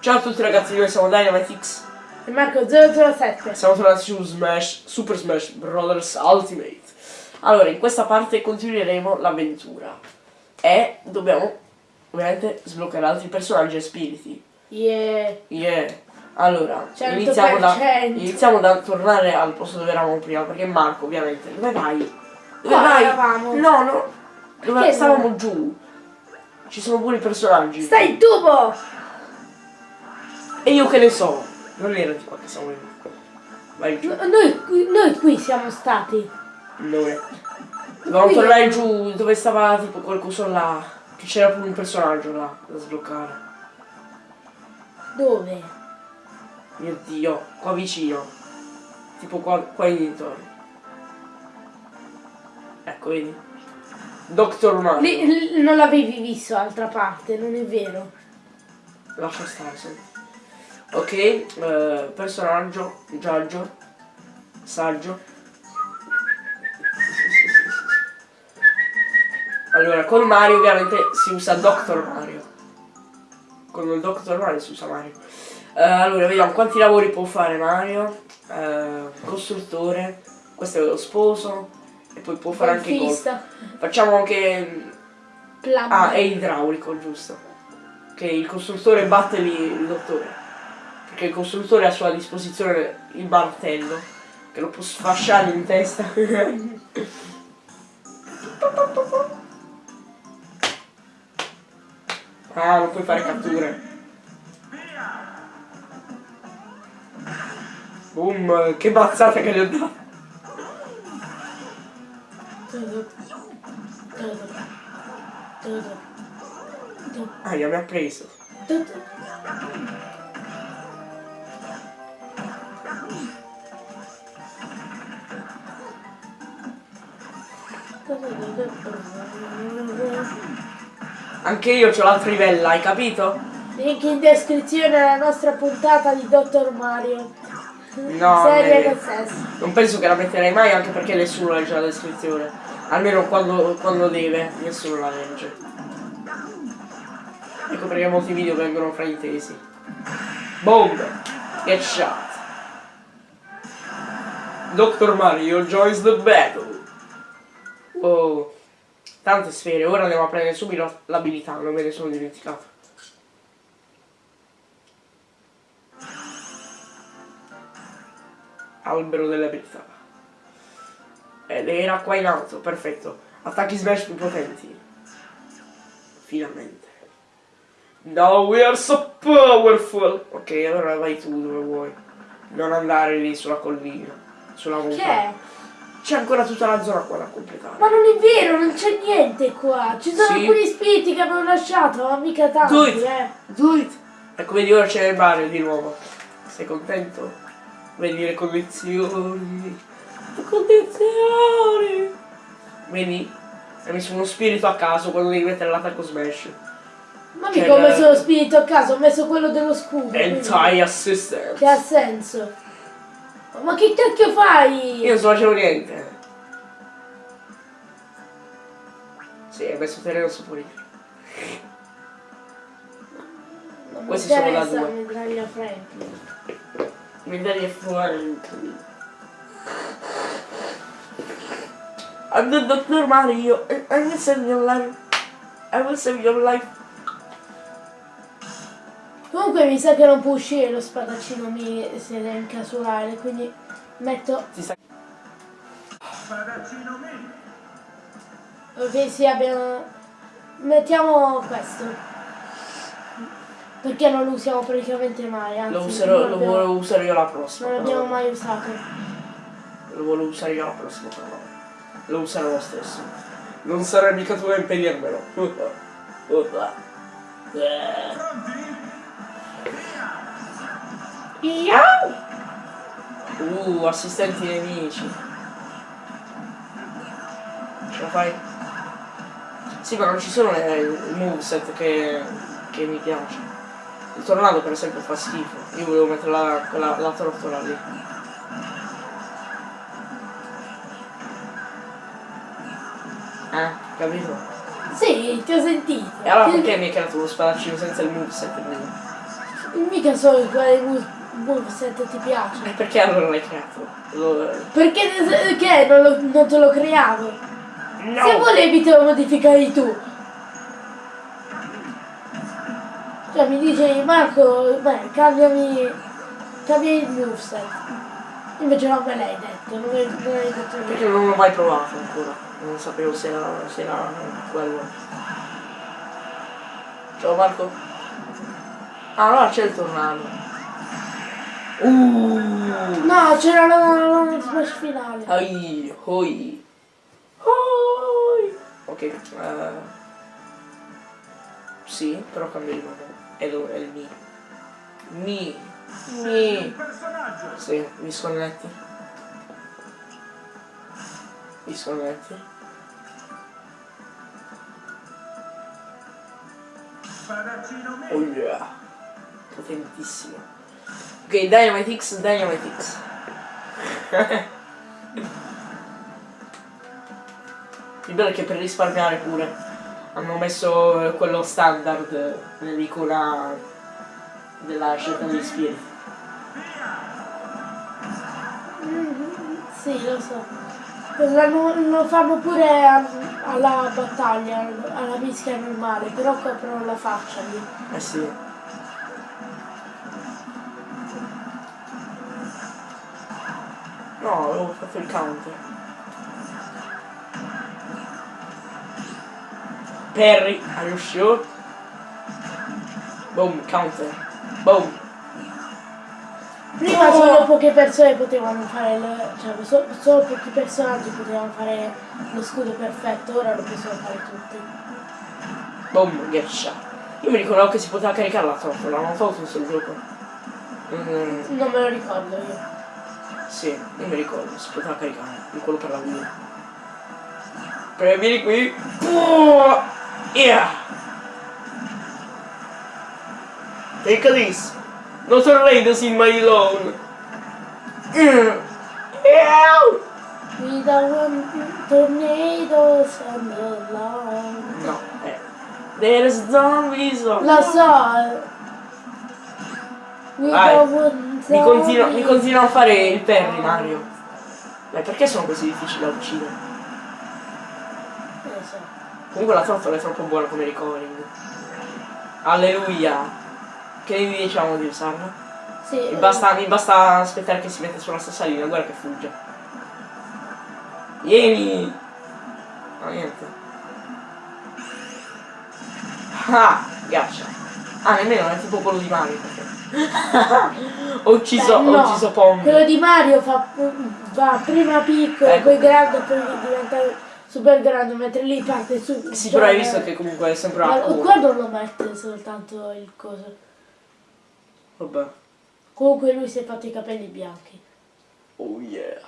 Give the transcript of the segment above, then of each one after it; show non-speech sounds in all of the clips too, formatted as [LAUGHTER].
Ciao a tutti ragazzi, noi siamo Dynamitix. E Marco 007. Siamo tornati su Smash, Super Smash Brothers Ultimate. Allora, in questa parte continueremo l'avventura. E dobbiamo ovviamente sbloccare altri personaggi e spiriti. Yeah. Yeah. Allora, 100%. iniziamo da, iniziamo da tornare al posto dove eravamo prima, perché Marco ovviamente. Dove vai? Dove Qua vai? eravamo. No, no. Dove Perché stavamo no? giù. Ci sono pure i personaggi. Stai in tubo! E io che ne so? Non era di qua che siamo venuti. Vai giù. No- Noi, noi qui siamo stati. Dove? Dovevamo Qui. tornare giù dove stava tipo quel coso là. Che c'era pure un personaggio là da sbloccare. Dove? Mio dio, qua vicino. Tipo qua, qua in dintorni. Ecco, vedi? Doctor Mario. Non l'avevi visto d'altra parte, non è vero. Lascia stare, senti. Ok, eh, personaggio, giaggio, saggio. Allora, con Mario ovviamente si usa Doctor Mario. Con il Doctor Mario si usa Mario. Eh, allora, vediamo quanti lavori può fare Mario. Eh, costruttore, questo è lo sposo. E poi può fare anche golf. Facciamo anche Plumber. Ah, è idraulico, giusto. Che il costruttore batte lì il dottore. Perché il costruttore ha a sua disposizione il martello. Che lo può sfasciare in testa. [LAUGHS] ah, non puoi fare catture. Boom, che bazzata che gli ho dato. Ah, mi ha preso. Anche io ho la trivella, hai capito? Link in descrizione alla nostra puntata di Dottor Mario. No, Serie eh. Non penso che la metterei mai anche perché nessuno legge la descrizione. Almeno quando, quando deve, nessuno la legge. Ecco perché molti video vengono fraintesi. Boom! Get shot! Dr. Mario joins the battle! Oh, tante sfere, ora andiamo a prendere subito l'abilità, non me ne sono dimenticato. Albero delle abilità. Ed era qua in alto, perfetto. Attacchi smash più potenti. Finalmente. Now we are so powerful! Ok, allora vai tu dove vuoi. Non andare lì sulla collina. Sulla Che montagna. è? C'è ancora tutta la zona qua da completare. Ma non è vero, non c'è niente qua. Ci sono Sì. alcuni spiriti che abbiamo lasciato, ma mica tanti, Do it. eh. Do it! Ecco, vedi ora c'è il Mario di nuovo. Sei contento? Vedi le condizioni. Le condizioni! Vedi? Hai messo uno spirito a caso quando devi mettere l'attacco smash. Ma C'è mica ho messo lo spirito a caso, ho messo quello dello scudo. quindi- Anti-assistance. Che ha senso. Ma che cacchio fai? Io non so facevo niente. Sì, messo terreno soporifero. Non mi questi sono da due. la medaglia Franklin. Medaglie fuori. I'm the Dr. Mario. I will save your life. I will save your life. Comunque mi sa che non può uscire lo spadaccino mi se è incasolare, quindi metto. Ti sa- Ok sì abbiamo. Mettiamo questo. Perché non lo usiamo praticamente mai, anzi Lo, userò, non lo abbiamo- volevo usare io la prossima. non l'abbiamo mai usato. Lo volevo usare io la prossima però. Lo userò lo stesso. Non sarà mica tu a impedirmelo. [LAUGHS] Iau! Uh, assistenti nemici. Ce la fai? Sì, ma non ci sono le, i moveset che, che mi piace. Il tornado per esempio fa schifo. Io volevo mettere la, quella, la trottola lì. Eh, capito? Sì, ti ho sentito. E allora perché mi hai creato lo spadaccino senza il moveset? Mica so quale mu- moveset ti piace. E perché allora l'hai creato? Lo- Perché che non, lo- non te lo creavo? No! Se volevi te lo modificavi tu. Cioè mi dicevi Marco, beh, cambiami, cambia il moveset. Invece non me l'hai detto, non, me- non hai detto Perché niente. non l'ho mai provato ancora. Non sapevo se era, se era quello. Ciao Marco. Ah, allora c'è il tornado. Uh! No, c'era la, la smash finale. Ai, hoi. Hoi. Ok, eh, Sì, però cambio di nome. È, lo- è il mi. Mi. Mi. Sì, mi sconnetti. Mi sconnetti. Oh yeah. Potentissimo. Ok, Dynamite X, Dynamite X. Il bello è che per risparmiare pure hanno messo eh, quello standard eh, nell'icona della scelta degli spiriti. Sì, lo so. Lo, lo fanno pure a- alla battaglia, alla mischia normale, però coprono la faccia lì. Eh sì. No, avevo fatto il counter. Perry, are you sure? Boom, counter. Boom. Prima No! solo poche persone potevano fare il, cioè so- solo pochi personaggi potevano fare lo scudo perfetto, ora lo possono fare tutti. Boom, shot. Io mi ricordavo che si poteva caricare la trottola, non so se sul gioco. Mm, Non me lo ricordo io. Sì, io mi ricordo, si poteva caricare, di quello per la Wii. Però vieni qui. Oh, yeah. Take this. Not tornadoes in my lawn. Mm. Yeah. We don't want tornadoes on the lawn. No, eh. There's zombies on Lo so. We Vai. don't want Mi continua, mi continua a fare il Perry Mario. Dai, perché sono così difficili da uccidere? Non lo so. Comunque la trottola è troppo buona come recording. Alleluia. Che diciamo di usarla? Sì, Mi eh, basta, mi basta aspettare che si mette sulla stessa linea, guarda che fugge. Vieni! No, niente. Ah, ghiaccia. Ah, nemmeno è tipo quello di Mario. perché- ho ucciso, beh, ho no. ucciso Pong. Quello di Mario fa, va prima piccolo, Ecco. poi grande, poi diventa super grande, mentre lì parte su. Sì, però hai visto che comunque è sempre Ma una curva. qua non lo mette soltanto il coso. Vabbè. Comunque lui si è fatto i capelli bianchi. Oh yeah.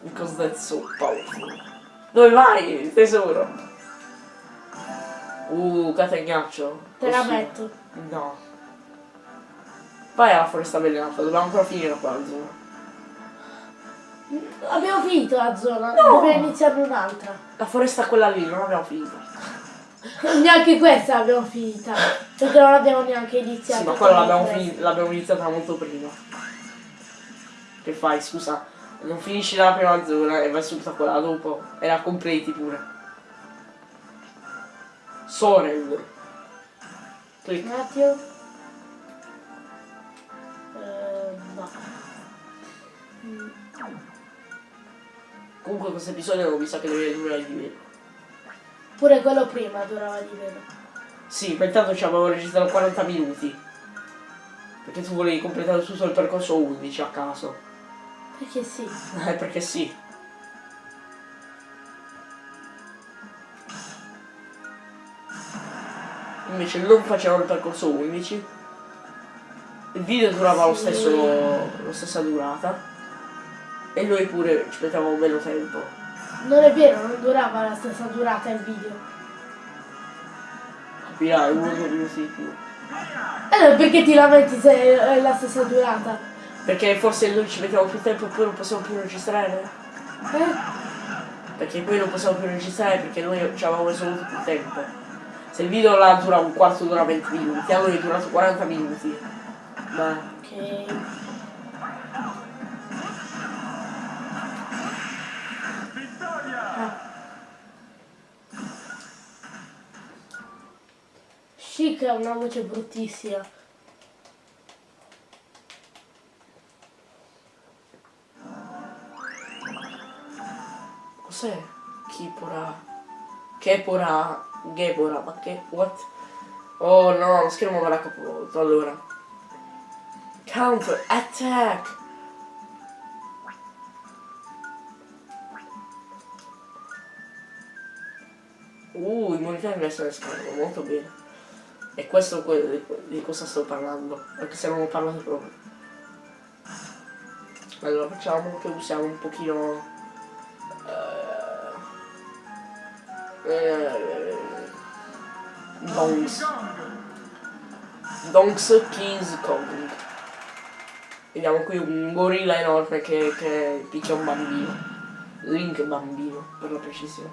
Because that's so powerful. Dove vai, tesoro? Uh, catagnaccio. Te la Oh, metto. No. Vai alla foresta avvelenata, dobbiamo ancora finire qua la zona. Abbiamo finito la zona, dobbiamo iniziare un'altra. La foresta quella lì, non abbiamo finito. [LAUGHS] Neanche questa l'abbiamo finita, perché non l'abbiamo neanche iniziata. Sì, ma quella l'abbiamo, iniziata molto prima. Che fai, scusa? Non finisci la prima zona e vai subito a quella dopo. E la completi pure. Sorel. Clic. Un Comunque questo episodio non mi sa che deve durare di meno. Pure quello prima durava di meno. Sì, ma intanto ci avevo registrato 40 minuti. Perché tu volevi completare tutto il percorso 11 a caso. Perché sì. [LAUGHS] Eh, perché sì. Invece non facevano il percorso 11. Il video durava lo Sì. stesso, la stessa durata. E noi pure ci mettevamo meno tempo. Non è vero, non durava la stessa durata il video. Capirai, uno minuti di più. Allora perché ti lamenti se è la stessa durata? Perché forse noi ci mettiamo più tempo e poi non possiamo più registrare? Eh? Perché poi non possiamo più registrare perché noi ci avevamo messo molto più tempo. Se il video là dura un quarto dura 20 minuti, allora è durato 40 minuti. Ma Ok. Chic ha una voce bruttissima. cos'è? Kipora. Kepora. Gepora, ma che. What? Oh no, lo schermo l'ha capovolto, allora. Counter attack! Uh, immunità inversa del schermo, molto bene. E questo di, cosa sto parlando, anche se non ho parlato proprio. Allora facciamo che usiamo un pochino... eh, eh, Donks. Donks Kings Kong. Vediamo qui un gorilla enorme che, che picchia un bambino. Link bambino, per la precisione.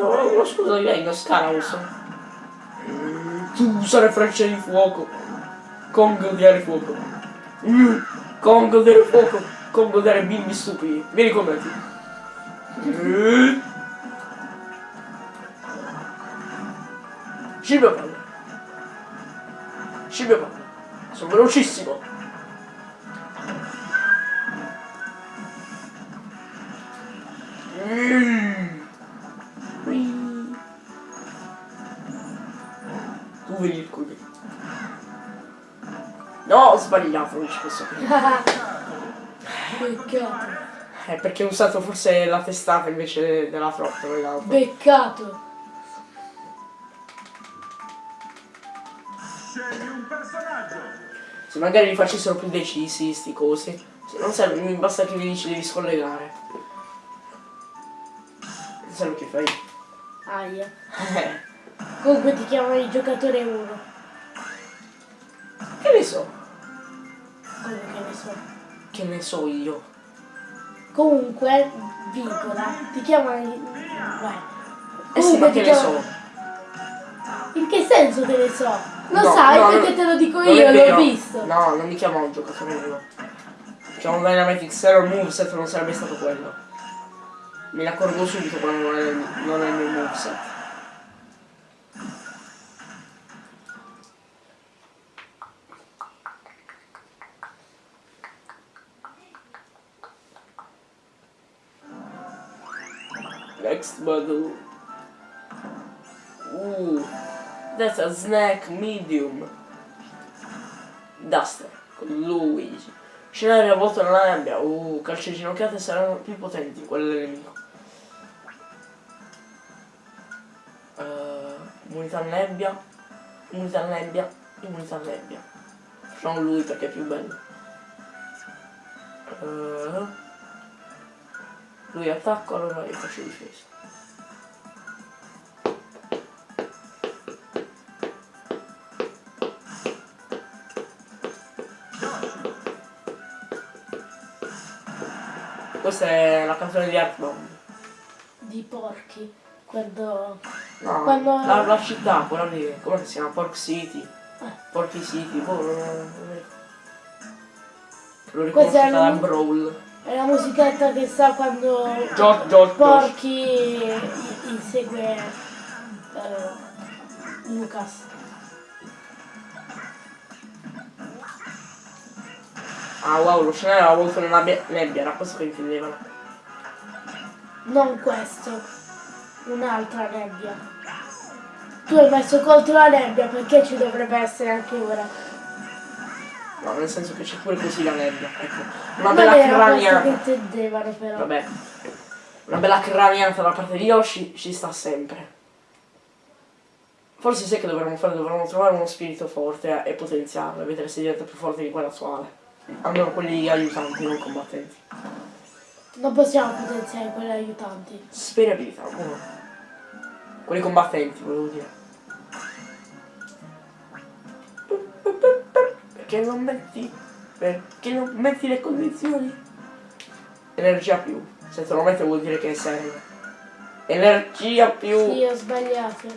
Uno scusa di legno, Scaraus. Tu usare frecce di fuoco. Kong odiare fuoco. Mm, Kong odiare fuoco. Kong odiare bimbi stupidi. Vieni con me. Mm. Scibio palle. Scibio palle. Sono velocissimo. No, ho sbagliato, non ci posso. Beccato. Eh, perché ho usato forse la testata invece della trottola. Beccato. Scegli un personaggio. Se magari li facessero più decisi sti cosi. Se non serve, mi basta che mi dici devi scollegare. Non serve che fai. Aia. Eh, Comunque ti chiamano il giocatore 1. che ne so? Che ne so. Che ne so io. Comunque, virgola, ti chiamano. Vai. Eh sì, ma che ne chiamano- so? In che senso che ne so? Lo No, sai no, perché te lo dico io, l'ho visto. No, non mi chiamo un giocatore uno. Mi chiamo Dynamic Zero Moveset non sarebbe stato quello. Me ne accorgo subito quando non è, non è il mio moveset. Model. Ooh, that's a snack medium. Duster con Luigi. Scenario avvolto nella nebbia. Uh, calci ginocchiate saranno più potenti di quelle del nemico. Uh, nebbia. Immunità nebbia. Immunità nebbia. Facciamo lui perché è più bello. Uh, lui attacco, allora io faccio difesa. Questa è la canzone di Earthbound. Di porchi. Quando... No, Quando- la, la città, quella lì, come si chiama? Pork City. Eh. Porky City, boh, riconosciuta è da la- Brawl. È la musichetta che sta quando George, George. Porky insegue eh, Lucas. Ah wow, lo scenario aveva avuto una nebbia, nebbia, era questo che intendevano. Non questo, un'altra nebbia. Tu hai messo contro la nebbia perché ci dovrebbe essere anche ora. No, nel senso che c'è pure così la nebbia, ecco. Una Non bella questo che craniata. intendevano però. Vabbè. Una bella craniata da parte di Yoshi ci sta sempre. Forse sai che dovremmo fare? Dovremmo trovare uno spirito forte e potenziarlo e vedere se diventa più forte di quello attuale. Almeno quelli aiutanti, non combattenti. Non possiamo potenziare quelli aiutanti. Speri abilità, uno. Quelli combattenti, volevo dire. Perché non metti. Perché non metti le condizioni? Energia più. Se te lo metti vuol dire che serve. Energia più... Sì, ho sbagliato.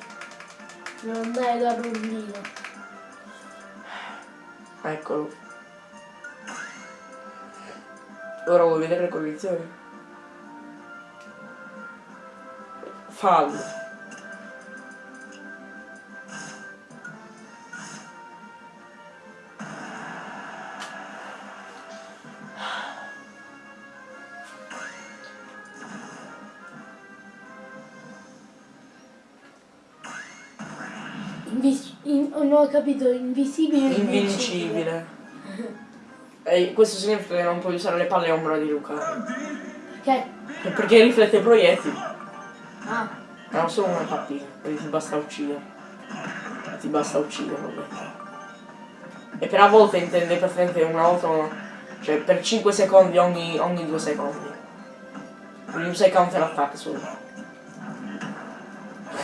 Non andare da rondino. Eccolo. Ora vuoi vedere le condizioni? Fallo. Invis- in- non ho capito, invisibile o Invincibile. E questo significa che non puoi usare le palle ombra di Luca. Perché? Perché riflette i proiettili. Ah, Hanno solo una partita, quindi ti basta uccidere. Ti basta uccidere, vabbè. E per a volte intende praticamente una volta, cioè per 5 secondi ogni, ogni 2 secondi. Quindi usa i counter attack solo.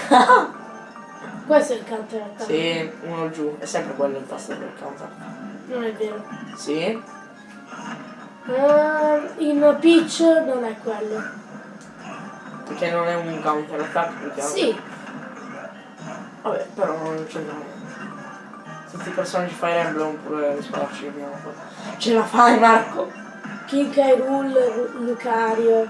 [LAUGHS] questo è il counter attack. Sì, uno giù, è sempre quello il tasto del counter. Non è vero. Sì, Ah, in Peach non è quello. perché non è un counter attack altro. Sì, Vabbè, però non c'entra niente. Tutti i personaggi Fire Emblem pure che abbiamo fatto. Ce la fai Marco! King K. Rool, Ru- Lucario.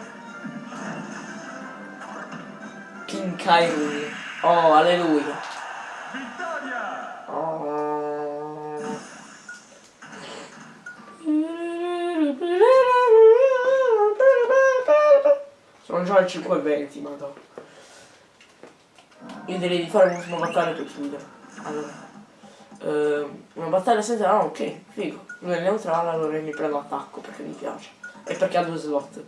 King Kyrule. Oh, alleluia. Oh. Sono già al 5.20, madonna. Io direi di fare un'ultima battaglia per chiudere. Allora. ehm, una battaglia senza... Ah, ok, figo. Lui è neutrale, allora mi prendo attacco perché mi piace. E perché ha due slot.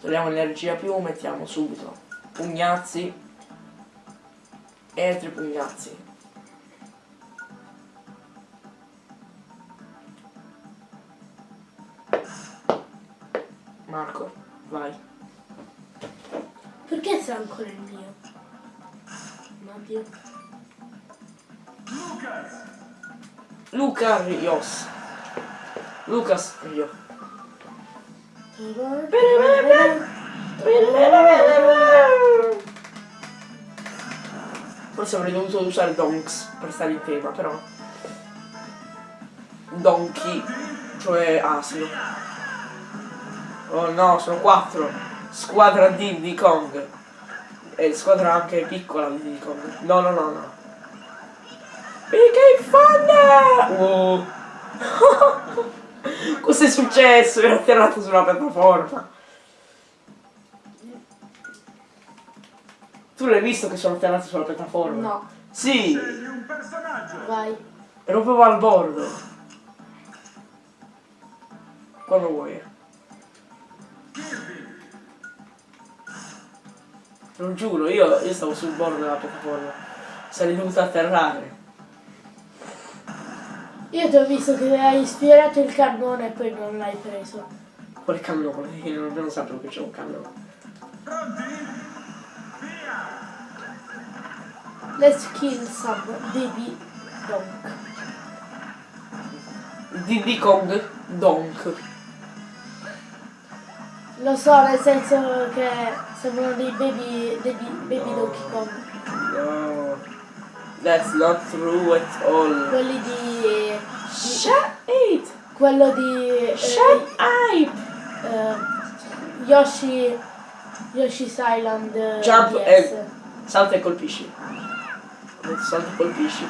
Togliamo energia più, mettiamo subito pugnazzi e altri pugnazzi. Marco, vai. Perché sei ancora il mio? Mario. Luca Rios. Lucas Rio. Forse avrei dovuto usare Donks per stare in tema, però. Donkey, cioè asino. Oh no, sono quattro. Squadra di di Kong. E squadra anche piccola di Diddy Kong. No, no, no, no. PK Thunder! Oh. [LAUGHS] Cosa è successo? Era atterrato sulla piattaforma. Tu l'hai visto che sono atterrato sulla piattaforma? No, Sì, vai. ero proprio al bordo. Quando vuoi. Lo giuro, io, io stavo sul bordo della piattaforma. Sarei dovuto atterrare. Io ti ho visto che hai sfiorato il cannone e poi non l'hai preso. Quale cannone? Io non, non sapevo che c'è un cannone. Let's kill some baby donk. Diddy Kong Donk. Lo so, nel senso che sembrano dei baby, dei baby Donkey Kong. No. That's not true at all. Quelli di... di Shut it! quello di... eh, Shut up! eh, Yoshi... Yoshi's Island eh, Jump DS. e- Salta e colpisci. Salta e colpisci.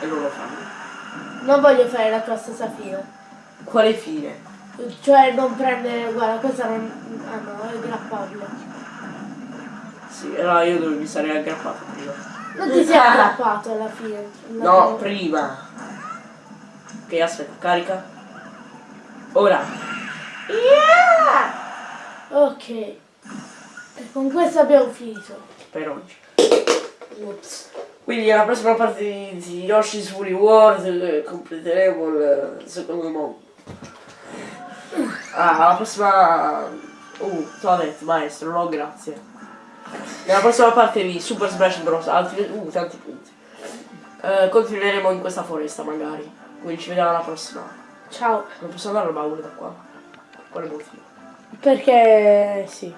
E non lo fanno. Non voglio fare la tua stessa fine. Quale fine? Cioè non prendere... Guarda, questa non... Ah no, è grappabile. Sì, allora io dove mi sarei aggrappato prima. Non ti sei aggrappato alla fine. No, prima. Ok, aspetta, carica. Ora. Ok. E con questo abbiamo finito. Per oggi. Ops. Quindi alla prossima parte di, Yoshi's Woolly World eh, completeremo il, il secondo mondo. Ah, alla prossima... Uh, Toadette, maestro, no grazie. Nella prossima parte di Super Smash Bros. Altri... Uh, tanti punti. Eh, continueremo in questa foresta magari. Quindi ci vediamo alla prossima. Ciao. Non posso andare al baule da qua. Quale motivo? Perché sì.